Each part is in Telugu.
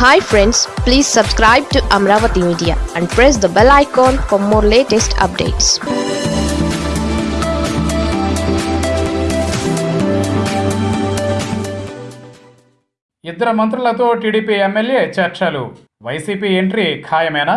Hi friends please subscribe to Amaravati media and press the bell icon for more latest updates ఇద్దరు మంత్రులతో టీడీపీ ఎమ్మెల్యే చర్చలు. వైసీపీ ఎంట్రీ ఖాయమేనా?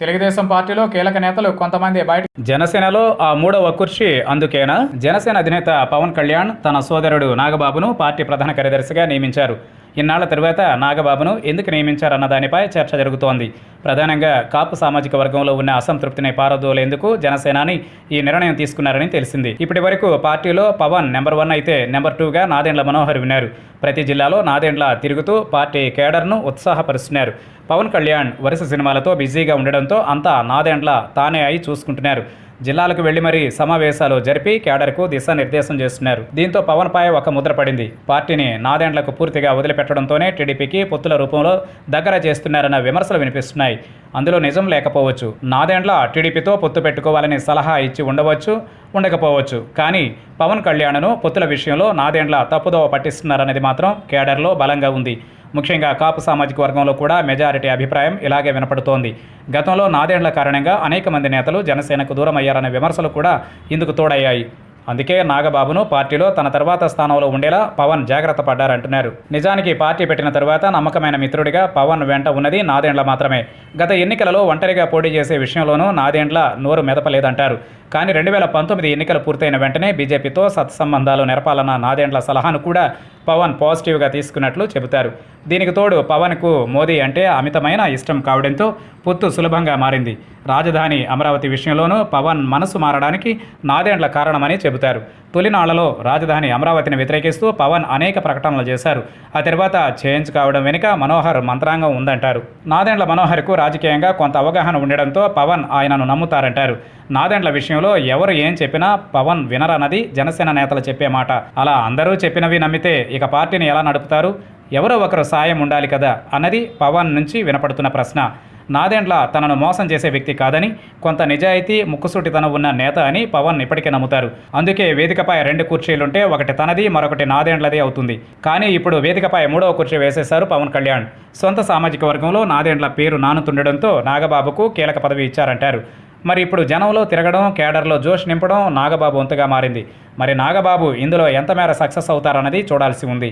తెలుగుదేశం పార్టీలో కీలక నేతలు కొంతమంది బయట జనసేనలో ఆ మూడవ కుర్చీ అందుకేనా? జనసేన అధినేత పవన్ కళ్యాణ్ తన సోదరుడు నాగబాబును పార్టీ ప్రధాన కార్యదర్శిగా నియమించారు. ఇన్నాళ్ళ తరువాత నాగబాబును ఎందుకు నియమించారన్న దానిపై చర్చ జరుగుతోంది. ప్రధానంగా కాపు సామాజిక వర్గంలో ఉన్న అసంతృప్తిని పారదోలేందుకు జనసేనాని ఈ నిర్ణయం తీసుకున్నారని తెలిసింది. ఇప్పటి వరకు పార్టీలో పవన్ నెంబర్ వన్ అయితే నెంబర్ టూగా నాదెండ్ల మనోహర్ విన్నారు. ప్రతి జిల్లాలో నాదెండ్ల తిరుగుతూ పార్టీ కేడర్ను ఉత్సాహపరుస్తున్నారు. పవన్ కళ్యాణ్ వరుస సినిమాలతో బిజీగా ఉండడంతో అంతా నాదెండ్ల తానే అయి చూసుకుంటున్నారు. జిల్లాలకు వెళ్ళి మరీ సమావేశాలు జరిపి కేడర్కు దిశానిర్దేశం చేస్తున్నారు. దీంతో పవన్ పై ఒక ముద్ర పడింది. పార్టీని నాదెండ్లకు పూర్తిగా వదిలిపెట్టడంతోనే టీడీపీకి పొత్తుల రూపంలో దగ్గర చేస్తున్నారన్న విమర్శలు వినిపిస్తున్నాయి. అందులో నిజం లేకపోవచ్చు. నాదెండ్ల టీడీపీతో పొత్తు పెట్టుకోవాలని సలహా ఇచ్చి ఉండవచ్చు ఉండకపోవచ్చు. కానీ పవన్ కళ్యాణ్ను పొత్తుల విషయంలో నాదెండ్ల తప్పుదోవ పట్టిస్తున్నారనేది మాత్రం కేడర్లో బలంగా ఉంది. ముఖ్యంగా కాపు సామాజిక వర్గంలో కూడా మెజారిటీ అభిప్రాయం ఇలాగే వినపడుతోంది. గతంలో నాదేండ్ల కారణంగా అనేక మంది నేతలు జనసేనకు దూరం అయ్యారనే విమర్శలు కూడా ఇందుకు తోడయ్యాయి. అందుకే నాగబాబును పార్టీలో తన తర్వాత స్థానంలో ఉండేలా పవన్ జాగ్రత్త పడ్డారంటున్నారు. నిజానికి పార్టీ పెట్టిన తర్వాత నమ్మకమైన మిత్రుడిగా పవన్ వెంట ఉన్నది నాదేండ్ల మాత్రమే. గత ఎన్నికలలో ఒంటరిగా పోటీ చేసే విషయంలోనూ నాదేండ్ల నోరు మెదపలేదంటారు. కానీ రెండు వేల పంతొమ్మిది ఎన్నికలు పూర్తయిన వెంటనే బీజేపీతో సత్సంబంధాలు నెరపాలన్న నాదేండ్ల సలహాను కూడా పవన్ పాజిటివ్గా తీసుకున్నట్లు చెబుతారు. దీనికి తోడు పవన్కు మోదీ అంటే అమితమైన ఇష్టం కావడంతో పొత్తు సులభంగా మారింది. రాజధాని అమరావతి విషయంలోనూ పవన్ మనసు మారడానికి నాదేండ్ల కారణమని చెబుతారు. తొలినాళ్ళలో రాజధాని అమరావతిని వ్యతిరేకిస్తూ పవన్ అనేక ప్రకటనలు చేశారు. ఆ తర్వాత చేంజ్ కావడం వెనుక మనోహర్ మంత్రాంగం ఉందంటారు. నాదెండ్ల మనోహర్కు రాజకీయంగా కొంత అవగాహన ఉండడంతో పవన్ ఆయనను నమ్ముతారంటారు. నాదెండ్ల విషయంలో ఎవరు ఏం చెప్పినా పవన్ వినరన్నది జనసేన నేతలు చెప్పే మాట. అలా అందరూ చెప్పినవి నమ్మితే ఇక పార్టీని ఎలా నడుపుతారు? ఎవరో ఒకరు సాయం ఉండాలి కదా? అన్నది పవన్ నుంచి వినపడుతున్న ప్రశ్న. నాదెండ్ల తనను మోసం చేసే వ్యక్తి కాదని కొంత నిజాయితీ ముక్కుసూటితనం ఉన్న నేత అని పవన్ ఇప్పటికే నమ్ముతారు. అందుకే వేదికపై రెండు కుర్చీలుంటే ఒకటి తనది మరొకటి నాదేండ్లది అవుతుంది. కానీ ఇప్పుడు వేదికపై మూడవ కుర్చీ వేసేశారు పవన్ కళ్యాణ్. సొంత సామాజిక వర్గంలో నాదేండ్ల పేరు నానుతుండడంతో నాగబాబుకు కీలక పదవి ఇచ్చారంటారు. మరి ఇప్పుడు జనంలో తిరగడం కేడర్లో జోష్ నింపడం నాగబాబు వంతుగా మారింది. మరి నాగబాబు ఇందులో ఎంత మేర సక్సెస్ అవుతారన్నది చూడాల్సి ఉంది.